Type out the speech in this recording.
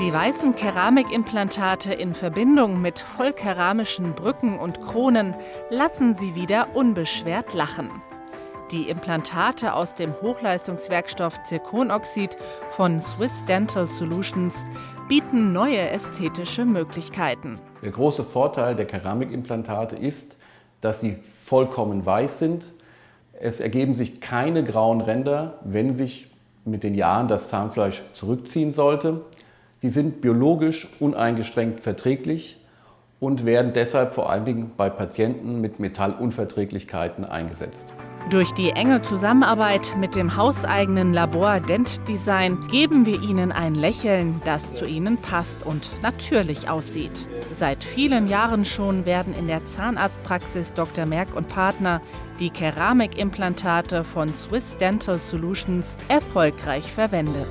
Die weißen Keramikimplantate in Verbindung mit vollkeramischen Brücken und Kronen lassen sie wieder unbeschwert lachen. Die Implantate aus dem Hochleistungswerkstoff Zirkonoxid von Swiss Dental Solutions bieten neue ästhetische Möglichkeiten. Der große Vorteil der Keramikimplantate ist, dass sie vollkommen weiß sind. Es ergeben sich keine grauen Ränder, wenn sich mit den Jahren das Zahnfleisch zurückziehen sollte. Sie sind biologisch uneingeschränkt verträglich und werden deshalb vor allen Dingen bei Patienten mit Metallunverträglichkeiten eingesetzt. Durch die enge Zusammenarbeit mit dem hauseigenen Labor Dent Design geben wir Ihnen ein Lächeln, das zu Ihnen passt und natürlich aussieht. Seit vielen Jahren schon werden in der Zahnarztpraxis Dr. Merck und Partner die Keramikimplantate von Swiss Dental Solutions erfolgreich verwendet.